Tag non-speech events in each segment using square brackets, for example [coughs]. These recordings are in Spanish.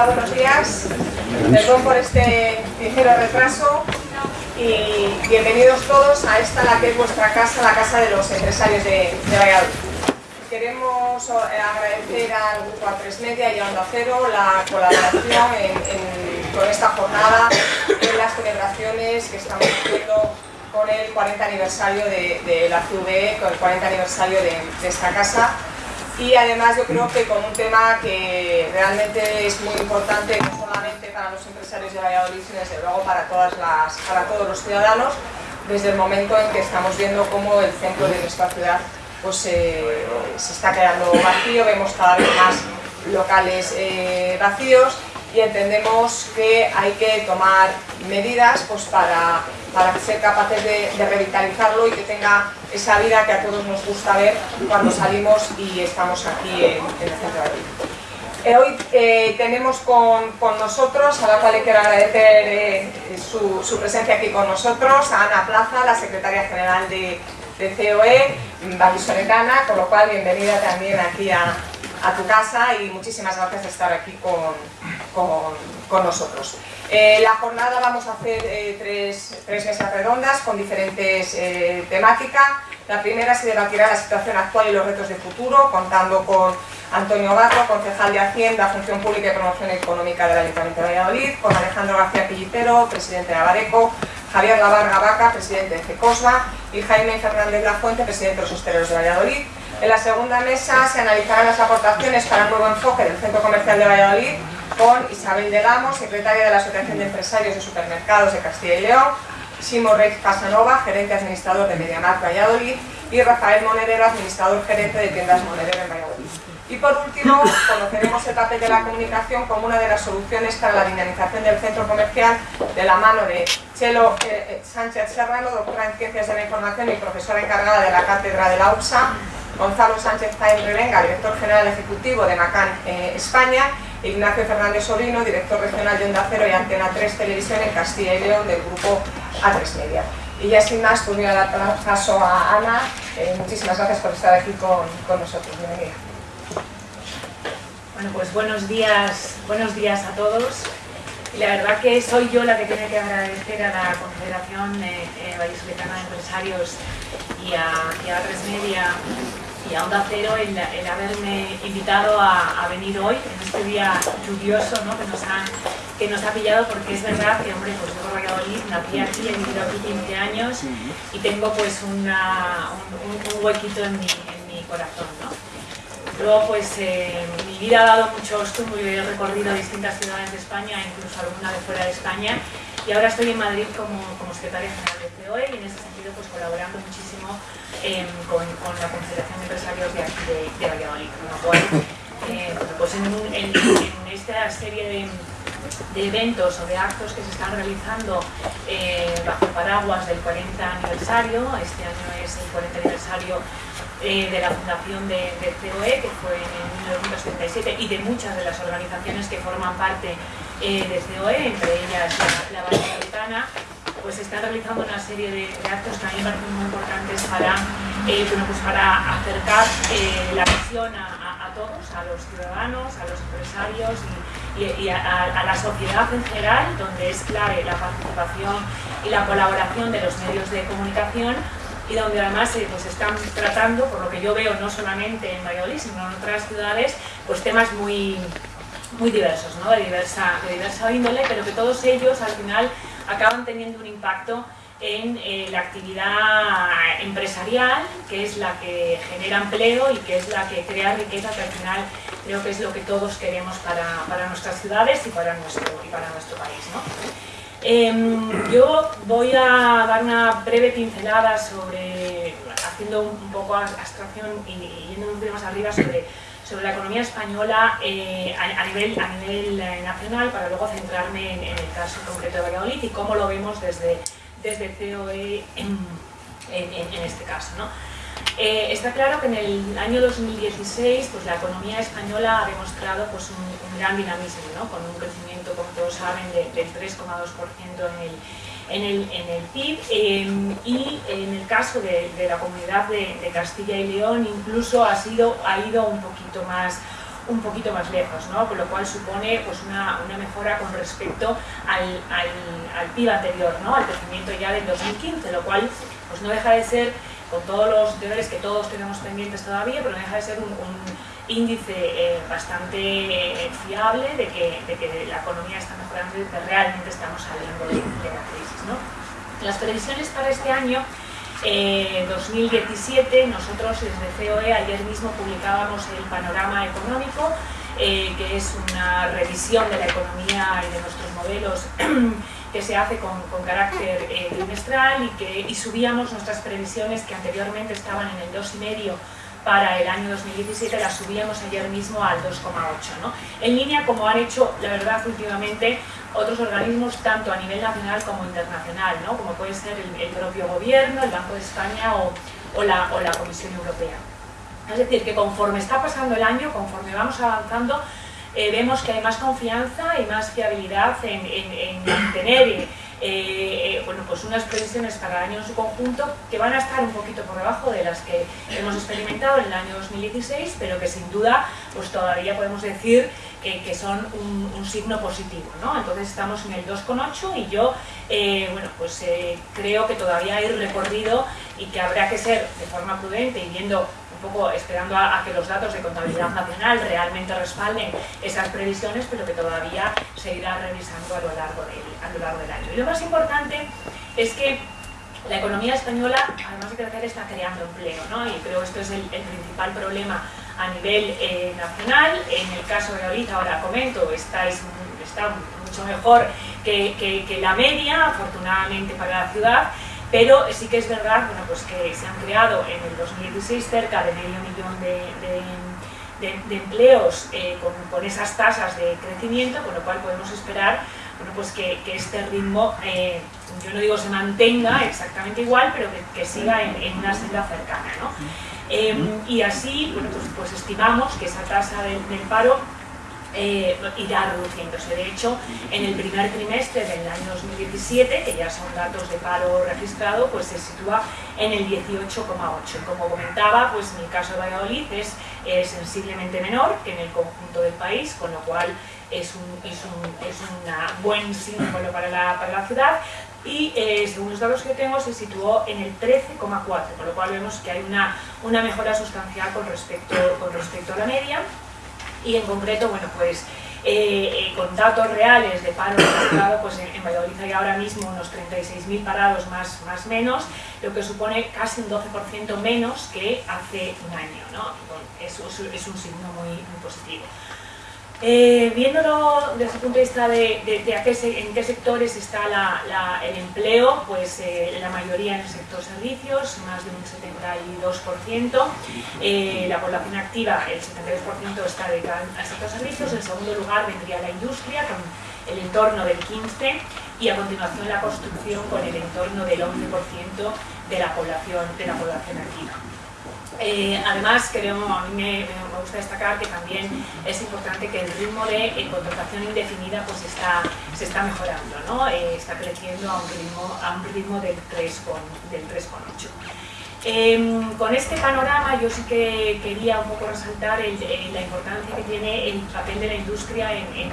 Hola, buenos días. Perdón por este ligero retraso y bienvenidos todos a esta, la que es vuestra casa, la casa de los empresarios de, Valladolid. Queremos eh, agradecer al Grupo A3 Media y a Onda Cero la colaboración con esta jornada en las celebraciones que estamos haciendo con el 40 aniversario de, la CVE, con el 40 aniversario de esta casa y además yo creo que con un tema que realmente es muy importante no solamente para los empresarios de Valladolid sino desde luego para, todas las, para todos los ciudadanos desde el momento en que estamos viendo cómo el centro de nuestra ciudad pues, eh, se está quedando vacío, vemos cada vez más locales eh, vacíos y entendemos que hay que tomar medidas pues, para, para ser capaces de, revitalizarlo y que tenga esa vida que a todos nos gusta ver cuando salimos y estamos aquí en, el centro de eh, hoy eh, tenemos con, con, nosotros, a la cual le quiero agradecer eh, su, su, presencia aquí con nosotros, a Ana Plaza, la secretaria general de, de COE, vallisoletana, con lo cual bienvenida también aquí a, a tu casa y muchísimas gracias de estar aquí con, con, nosotros. Eh, la jornada vamos a hacer eh, tres, mesas redondas con diferentes eh, temáticas. La primera se debatirá la situación actual y los retos de futuro, contando con Antonio Gato, concejal de Hacienda, Función Pública y Promoción Económica del Ayuntamiento de Valladolid, con Alejandro García Pillitero, presidente de Abareco, Javier Lavarga Vaca, presidente de CECOSMA, y Jaime Fernández Lafuente, presidente de los Hosteleros de Valladolid. En la segunda mesa se analizarán las aportaciones para el nuevo enfoque del Centro Comercial de Valladolid con Isabel Delamo, secretaria de la Asociación de Empresarios de Supermercados de Castilla y León, Simo Rex Casanova, gerente administrador de Mediamar Valladolid y Rafael Monedero, administrador gerente de tiendas Monedero en Valladolid. Y por último, conoceremos el papel de la comunicación como una de las soluciones para la dinamización del centro comercial de la mano de Chelo eh, eh, Sánchez Serrano, doctora en Ciencias de la Información y profesora encargada de la Cátedra de la UPSA, Gonzalo Sánchez Jaén Revenga, director general ejecutivo de Macan eh, España, Ignacio Fernández Solino, director regional de Onda Cero y Antena 3 Televisión en Castilla y León del grupo A3 Media. Y ya sin más, pues voy a dar paso a Ana. Eh, muchísimas gracias por estar aquí con, con nosotros. Bienvenida. Bueno, pues buenos días, buenos días a todos. Y la verdad que soy yo la que tiene que agradecer a la Confederación eh, eh Vallisoletana de Empresarios y a, y a 3 Media y a Onda Cero el, haberme invitado a, venir hoy, en este día lluvioso ¿no? que, nos ha, que nos ha pillado, porque es verdad que, hombre, pues yo por Valladolid, nací aquí, he vivido aquí 15 años y tengo pues una, un, huequito en mi, en mi corazón. ¿no? Luego, pues eh, mi vida ha dado muchos yo he recorrido distintas ciudades de España, incluso alguna de fuera de España, y ahora estoy en Madrid como, como secretaria general de COE y en ese sentido pues colaborando muchísimo em, con, con, la Confederación de Empresarios de aquí de, de Valladolid, con lo cual eh, pues en, esta serie de, de, eventos o de actos que se están realizando eh, bajo paraguas del 40 aniversario, este año es el 40 aniversario eh, de la fundación de, de, COE, que fue en 1977, y de muchas de las organizaciones que forman parte eh, de COE, entre ellas la, la Metropolitana, pues se está realizando una serie de, actos a mí me parecen muy importantes para, eh, pues para acercar eh, la visión a, a, todos, a los ciudadanos, a los empresarios y, y, a, a, la sociedad en general, donde es clave la participación y la colaboración de los medios de comunicación y donde además eh, pues están tratando, por lo que yo veo, no solamente en Valladolid, sino en otras ciudades, pues temas muy, muy diversos, ¿no? de, diversa, de diversa índole, pero que todos ellos al final acaban teniendo un impacto en eh, la actividad empresarial, que es la que genera empleo y que es la que crea riqueza, que al final creo que es lo que todos queremos para, para nuestras ciudades y para nuestro, y para nuestro país. ¿no? Eh, yo voy a dar una breve pincelada sobre, haciendo un poco abstracción y yendo un poco más arriba sobre sobre la economía española eh, a, nivel, a nivel eh, nacional para luego centrarme en, el caso concreto de Valladolid y cómo lo vemos desde, desde COE en, en, este caso. ¿no? Eh, está claro que en el año 2016 pues, la economía española ha demostrado pues, un, gran dinamismo, ¿no? con un crecimiento, como todos saben, de, del 3,2% en el en el, en el PIB em, y en el caso de, la comunidad de, Castilla y León incluso ha, sido, ha ido un poquito más un poquito más lejos, ¿no? con lo cual supone pues, una, una mejora con respecto al, al, al, PIB anterior, ¿no? al crecimiento ya del 2015, lo cual pues, no deja de ser, con todos los deberes que todos tenemos pendientes todavía, pero no deja de ser un índice eh, bastante eh, fiable de que, de que, la economía está mejorando y que realmente estamos saliendo de, de la crisis. ¿no? Las previsiones para este año eh, 2017, nosotros desde COE ayer mismo publicábamos el panorama económico, eh, que es una revisión de la economía y de nuestros modelos [clears throat] que se hace con, con carácter eh, trimestral y, que, y subíamos nuestras previsiones que anteriormente estaban en el 2,5 para el año 2017 la subíamos ayer mismo al 2,8. ¿no? En línea, como han hecho, la verdad, últimamente otros organismos, tanto a nivel nacional como internacional, ¿no? como puede ser el, el, propio gobierno, el Banco de España o, o, la, o la Comisión Europea. Es decir, que conforme está pasando el año, conforme vamos avanzando, eh, vemos que hay más confianza y más fiabilidad en, en, en eh, bueno, pues unas previsiones para el año en su conjunto que van a estar un poquito por debajo de las que hemos experimentado en el año 2016, pero que sin duda pues todavía podemos decir que, que son un, signo positivo. ¿no? Entonces estamos en el 2,8 y yo eh, bueno, pues, eh, creo que todavía hay recorrido y que habrá que ser de forma prudente y viendo un poco esperando a, a, que los datos de contabilidad nacional realmente respalden esas previsiones, pero que todavía se irá revisando a lo largo del, a lo largo del año. Y lo más importante es que la economía española, además de crecer, está creando empleo, ¿no? y creo que esto es el, el principal problema a nivel eh, nacional. En el caso de ahorita, ahora comento, está, es, está mucho mejor que, que, que la media, afortunadamente para la ciudad, pero sí que es verdad bueno, pues que se han creado en el 2016 cerca de medio millón de, de, de, de empleos eh, con, con, esas tasas de crecimiento, con lo cual podemos esperar bueno, pues que, que este ritmo, eh, yo no digo se mantenga exactamente igual, pero que, que siga en, en, una senda cercana. ¿no? Eh, y así bueno, pues, pues, estimamos que esa tasa del, del paro eh, irá reduciéndose. De hecho, en el primer trimestre del año 2017, que ya son datos de paro registrado, pues se sitúa en el 18,8. Como comentaba, pues en el caso de Valladolid es sensiblemente menor que en el conjunto del país, con lo cual es un, es un es buen símbolo para la, para la ciudad y eh, según los datos que tengo se situó en el 13,4, con lo cual vemos que hay una, una mejora sustancial con respecto, con respecto a la media y en concreto, bueno, pues eh, eh, con datos reales de paro registrado, pues en, en, Valladolid hay ahora mismo unos 36.000 parados más, más menos, lo que supone casi un 12% menos que hace un año, ¿no? Bueno, es, es, un signo muy, muy positivo. Eh, viéndolo desde el punto de vista de, de qué se, en qué sectores está la, el empleo, pues eh, la mayoría en el sector servicios, más de un 72%, eh, la población activa, el 72% está dedicada al sector servicios, en segundo lugar vendría la industria con el entorno del 15% y a continuación la construcción con el entorno del 11% de la población, de la población activa. Eh, además, creo, a mí me, gusta destacar que también es importante que el ritmo de eh, contratación indefinida pues está, se está mejorando, ¿no? Eh, está creciendo a un ritmo, a un ritmo del 3,8. Eh, con este panorama yo sí que quería un poco resaltar el, la importancia que tiene el papel de la industria en,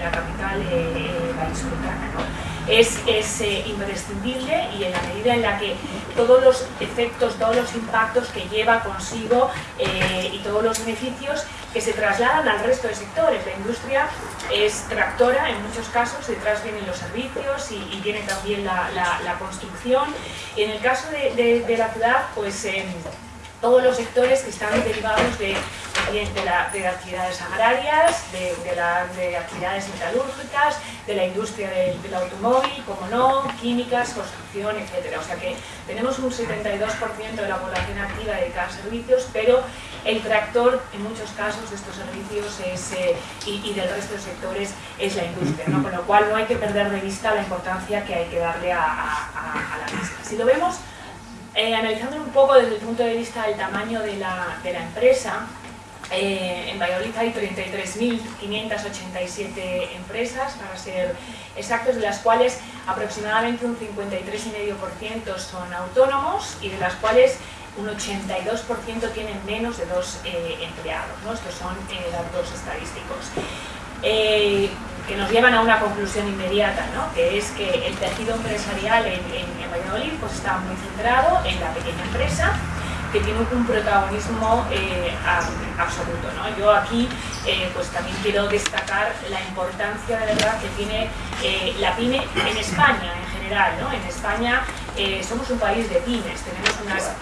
la capital eh, vallisoletana. ¿no? Es, eh, imprescindible y en la medida en la que todos los efectos, todos los impactos que lleva consigo eh, y todos los beneficios que se trasladan al resto de sectores. La industria es tractora en muchos casos, detrás vienen los servicios y, viene también la, la, la, construcción. En el caso de la ciudad, pues eh, todos los sectores que están derivados de de, la, de actividades agrarias, de, de, la, de, actividades metalúrgicas, de la industria del, del, automóvil, como no, químicas, construcción, etc. O sea que tenemos un 72% de la población activa dedicada a servicios, pero el tractor en muchos casos de estos servicios es, eh, y, y, del resto de sectores es la industria, ¿no? con lo cual no hay que perder de vista la importancia que hay que darle a, a, a la misma. Si lo vemos, eh, un poco desde el punto de vista del tamaño de la, de la empresa, Eh, en Valladolid hay 33.587 empresas, para ser exactos, de las cuales aproximadamente un 53,5% son autónomos y de las cuales un 82% tienen menos de dos eh, empleados. ¿no? Estos son eh, datos estadísticos. Eh, que nos llevan a una conclusión inmediata, ¿no? que es que el tejido empresarial en, en, Valladolid pues, está muy centrado en la pequeña empresa, que tiene un protagonismo eh, absoluto. ¿no? Yo aquí eh, pues también quiero destacar la importancia de verdad que tiene eh, la pyme en España en general. ¿no? En España somos un país de pymes, tenemos unas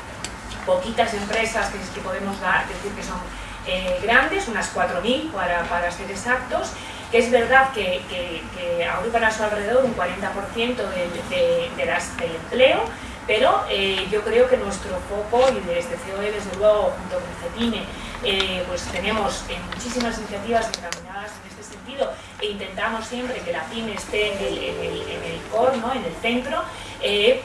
poquitas empresas que, podemos decir que son grandes, unas 4.000 para, para ser exactos, que es verdad que, que, agrupan a su alrededor un 40% de, de, las, del empleo, pero eh, yo creo que nuestro foco, y desde COE desde luego junto con CEPINE, eh, pues tenemos eh, muchísimas iniciativas encaminadas en este sentido e intentamos siempre que la pyme esté en el, en el, core, en el centro,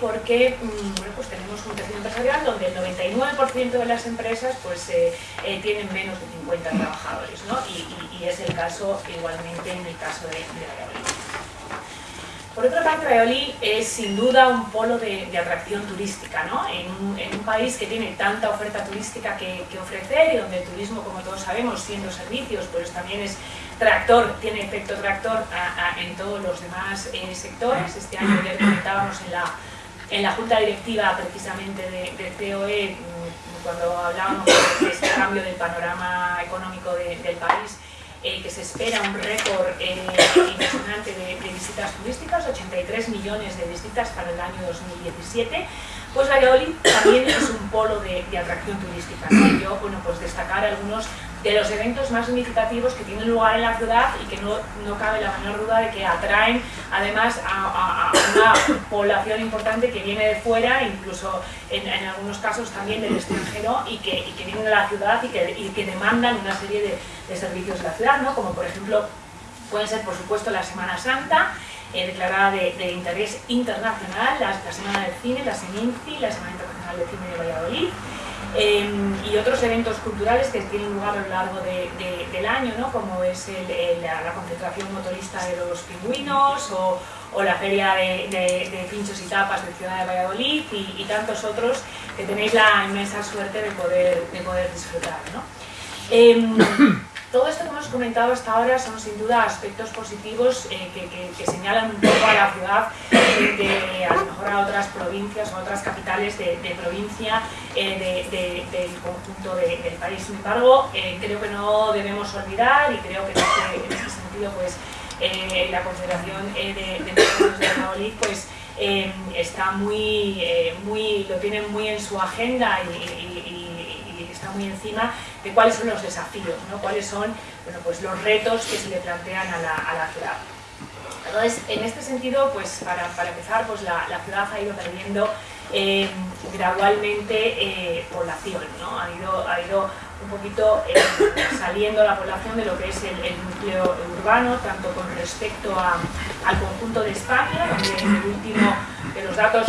porque mm, bueno, pues tenemos un tejido empresarial donde el 99% de las empresas pues, tienen menos de 50 trabajadores, ¿no? y, es el caso igualmente en el caso de, de Valladolid. Por otra parte, Valladolid es sin duda un polo de, atracción turística, ¿no? En un, país que tiene tanta oferta turística que, ofrecer y donde el turismo, como todos sabemos, siendo servicios, pues también es tractor, tiene efecto tractor a, en todos los demás eh, sectores. Este año ya comentábamos en la, en la Junta Directiva precisamente de, de COE, mm, cuando hablábamos de este cambio del panorama económico de, del país, eh, que se espera un récord eh, impresionante de, de, visitas turísticas, 83 millones de visitas para el año 2017, pues Valladolid también es un polo de, de atracción turística. ¿no? Yo, bueno, pues destacar algunos de los eventos más significativos que tienen lugar en la ciudad y que no, no cabe la menor duda de que atraen además a, a, a, una población importante que viene de fuera, incluso en, en algunos casos también del extranjero y que, y que vienen a la ciudad y que, y que demandan una serie de, de, servicios de la ciudad, ¿no? como por ejemplo pueden ser por supuesto la Semana Santa, eh, declarada de, interés internacional, la, Semana del Cine, la SEMINCI, la Semana Internacional de Cine de Valladolid, eh, y otros eventos culturales que tienen lugar a lo largo de, de, del año, ¿no? como es la, concentración motorista de los pingüinos o, la feria de, de, pinchos y tapas de Ciudad de Valladolid y, y, tantos otros que tenéis la inmensa suerte de poder, de poder disfrutar. ¿no? Eh, [coughs] todo esto que hemos comentado hasta ahora son sin duda aspectos positivos eh, que, señalan un poco a la ciudad de, a lo mejor a otras provincias o a otras capitales de, provincia eh, de, del conjunto del país. Sin embargo, eh, creo que no debemos olvidar y creo que en este, este sentido pues, eh, la Confederación de, Empresarios de Valladolid pues, está muy, muy, lo tiene muy en su agenda y está muy encima de cuáles son los desafíos, ¿no? cuáles son bueno, pues los retos que se le plantean a la, ciudad. Entonces, en este sentido, pues para, empezar, pues la, ciudad ha ido perdiendo eh, gradualmente eh, población, ¿no? ha, ido, ha ido un poquito eh, saliendo la población de lo que es el, núcleo urbano, tanto con respecto al conjunto de España, donde el último de los datos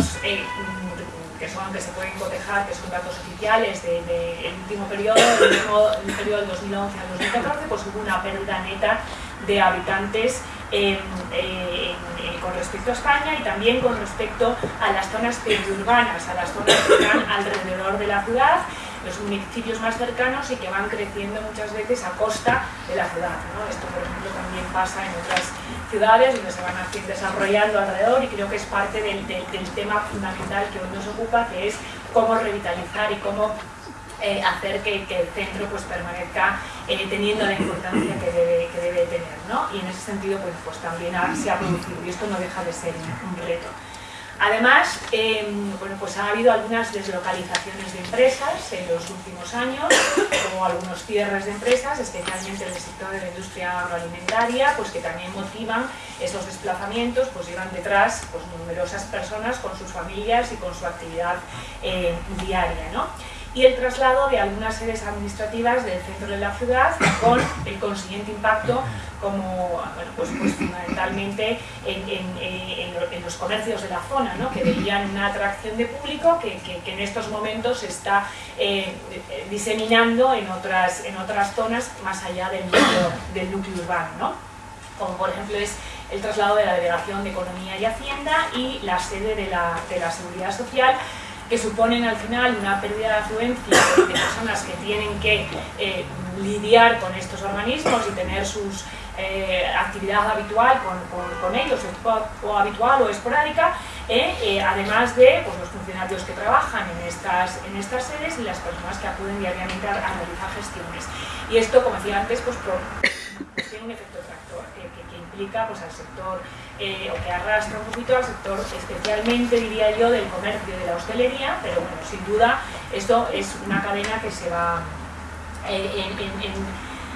que son que se pueden cotejar, que son datos oficiales del de, de último periodo, el mismo el periodo del 2011 al 2014, pues hubo una pérdida neta de habitantes eh, eh, con respecto a España y también con respecto a las zonas periurbanas, a las zonas que están alrededor de la ciudad, los municipios más cercanos y que van creciendo muchas veces a costa de la ciudad. Esto, por ejemplo, también pasa en otras ciudades donde se van desarrollando alrededor y creo que es parte del, del, tema fundamental que hoy nos ocupa, que es cómo revitalizar y cómo eh, hacer que, el centro pues, permanezca eh, teniendo la importancia que debe, que debe tener. ¿no? Y en ese sentido pues, pues también se ha producido, y esto no deja de ser un reto. Además, eh, bueno, pues ha habido algunas deslocalizaciones de empresas en los últimos años, como algunos cierres de empresas, especialmente en el sector de la industria agroalimentaria, pues que también motivan esos desplazamientos, pues llevan detrás pues, numerosas personas con sus familias y con su actividad eh, diaria. ¿no? Y el traslado de algunas sedes administrativas del centro de la ciudad con el consiguiente impacto como pues, pues, fundamentalmente en, los comercios de la zona, ¿no? que veían una atracción de público que, en estos momentos se está eh, diseminando en otras, en otras zonas más allá del núcleo, del núcleo urbano. ¿no? Como por ejemplo es el traslado de la Delegación de Economía y Hacienda y la sede de la, de la Seguridad Social que suponen al final una pérdida de afluencia de personas que tienen que eh, lidiar con estos organismos y tener sus eh, actividad habitual con, ellos, o, habitual o esporádica, eh, además de pues, los funcionarios que trabajan en estas, en estas sedes y las personas que acuden diariamente a, realizar gestiones. Y esto, como decía antes, pues, tiene un efecto tractor que, implica pues, al sector eh, o que arrastra un poquito al sector, especialmente diría yo, del comercio y de la hostelería, pero bueno, sin duda esto es una cadena que se va, eh,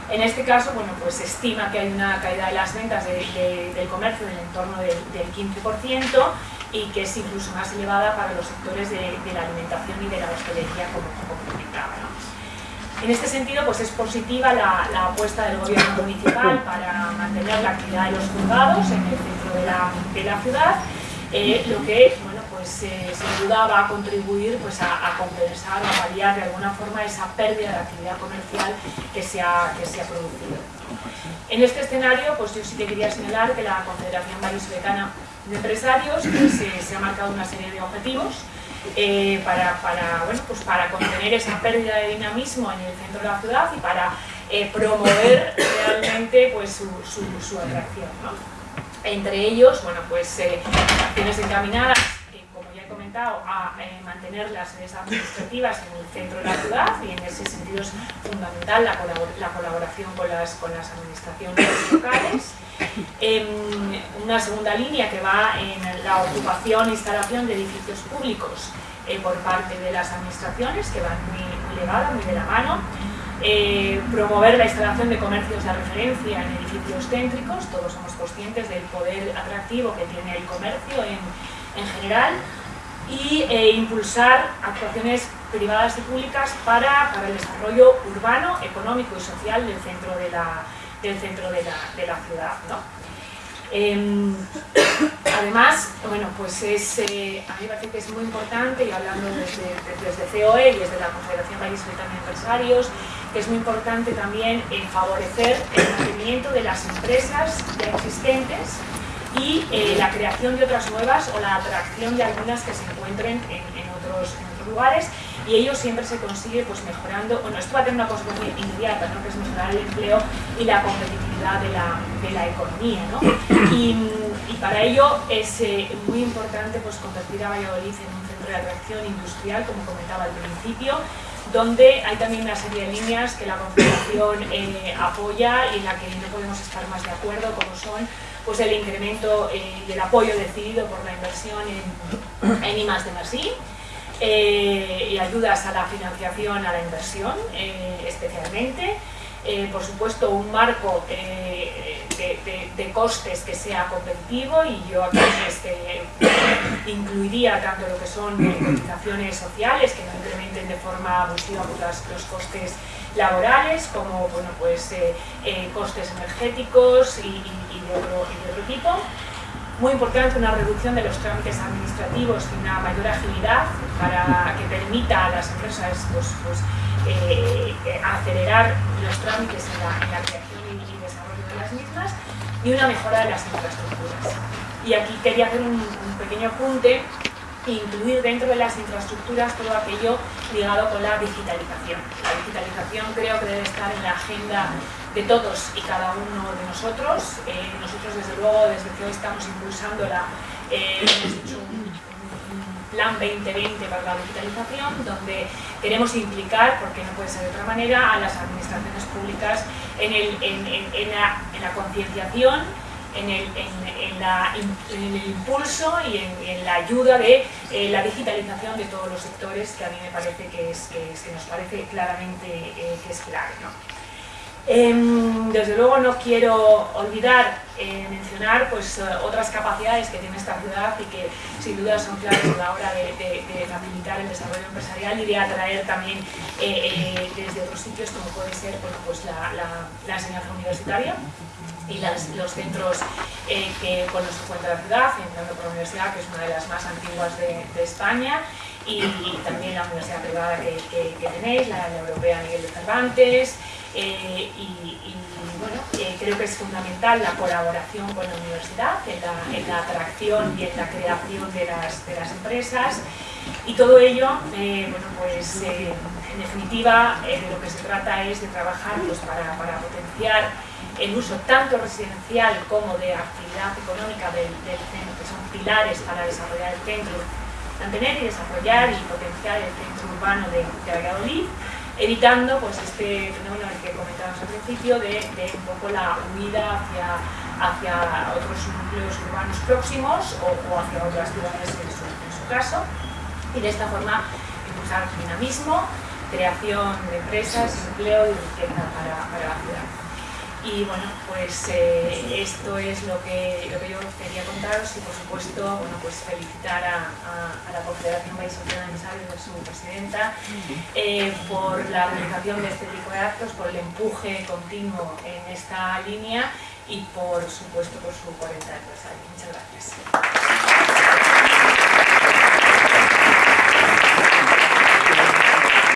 en, este caso, bueno, pues se estima que hay una caída de las ventas del comercio del entorno del, 15% y que es incluso más elevada para los sectores de, la alimentación y de la hostelería, como, como comentaba. En este sentido, pues es positiva la, apuesta del gobierno municipal para mantener la actividad de los juzgados en el centro de la, ciudad, eh, lo que, bueno, pues eh, sin duda va a contribuir pues, a, compensar, a paliar de alguna forma esa pérdida de actividad comercial que se ha, que se ha producido. En este escenario, pues yo sí que quería señalar que la Confederación Vallisoletana de Empresarios pues, eh, se ha marcado una serie de objetivos eh, para, para, bueno, pues para contener esa pérdida de dinamismo en el centro de la ciudad y para eh, promover realmente pues, su, su, atracción. Entre ellos, bueno, pues eh, acciones encaminadas comentado, a mantener las sedes administrativas en el centro de la ciudad y en ese sentido es fundamental la, la colaboración con las, con las administraciones locales. Em, una segunda línea que va en la ocupación e instalación de edificios públicos eh, por parte de las administraciones, que van muy, muy muy de la mano. Eh, promover la instalación de comercios de referencia en edificios céntricos, todos somos conscientes del poder atractivo que tiene el comercio en, en general, y eh, impulsar actuaciones privadas y públicas para, para, el desarrollo urbano, económico y social del centro de la, del centro de la, de la ciudad. ¿no? Em, [coughs] además, bueno, pues es, eh, a mí me parece que es muy importante, y hablando desde, desde COE y desde la Confederación Vallisoletana de Empresarios, que es muy importante también eh, favorecer el mantenimiento de las empresas ya existentes y eh, la creación de otras nuevas o la atracción de algunas que se encuentren en, en, otros, en otros lugares y ello siempre se consigue pues mejorando, bueno, esto va a tener una consecuencia inmediata, ¿no? que es mejorar el empleo y la competitividad de la, de la economía. ¿no? [coughs] Y, y, para ello es eh, muy importante pues, convertir a Valladolid en un centro de atracción industrial, como comentaba al principio, donde hay también una serie de líneas que la Confederación eh, apoya y en la que no podemos estar más de acuerdo, como son pues, el incremento eh, y el apoyo decidido por la inversión en, en I+, de eh, y ayudas a la financiación, a la inversión eh, especialmente. Eh, por supuesto, un marco de, costes que sea competitivo y yo aquí este, incluiría tanto lo que son cotizaciones sociales que no incrementen de forma abusiva pues, los costes laborales como bueno, pues, costes energéticos y, de otro, tipo muy importante una reducción de los trámites administrativos y una mayor agilidad para que permita a las empresas pues, pues, eh, acelerar los trámites en la, creación y, desarrollo de las mismas y una mejora de las infraestructuras. Y aquí quería hacer un, un pequeño apunte incluir dentro de las infraestructuras todo aquello ligado con la digitalización. La digitalización creo que debe estar en la agenda de todos y cada uno de nosotros. Eh, nosotros desde luego desde que hoy estamos impulsando la, eh, un, plan 2020 para la digitalización donde queremos implicar, porque no puede ser de otra manera, a las administraciones públicas en, el, en, la concienciación en el, impulso y en, la ayuda de eh, la digitalización de todos los sectores que a mí me parece que, es, que, nos parece claramente eh, que es clave. ¿no? Em, desde luego no quiero olvidar eh, mencionar pues, otras capacidades que tiene esta ciudad y que sin duda son claves a la hora de, facilitar el desarrollo empresarial y de atraer también desde otros sitios como puede ser pues la, enseñanza universitaria y los centros que con los que cuenta la ciudad, empezando por la universidad, que es una de las más antiguas de, España, y, también la universidad privada que, tenéis, la, Europea Miguel de Cervantes, y bueno, eh, creo que es fundamental la colaboración con la universidad en la, atracción y en la creación de las, de las empresas y todo ello, eh, bueno, pues eh, en definitiva de lo que se trata es de trabajar pues, para, para, potenciar el uso tanto residencial como de actividad económica del, centro, que son pilares para desarrollar el centro, mantener y desarrollar y potenciar el centro urbano de, de Valladolid evitando pues, este fenómeno que comentábamos al principio de, un poco la huida hacia, hacia otros núcleos urbanos próximos o, hacia otras ciudades en su, en su, caso y de esta forma impulsar dinamismo, creación de empresas, empleo y riqueza para, para la ciudad. Y bueno, pues eh, esto es lo que, lo que yo quería contaros y por supuesto bueno, pues felicitar a, a, la Confederación País Social de su presidenta, eh, por la organización de este tipo de actos, por el empuje continuo en esta línea y por supuesto por su 40 aniversario. Muchas gracias.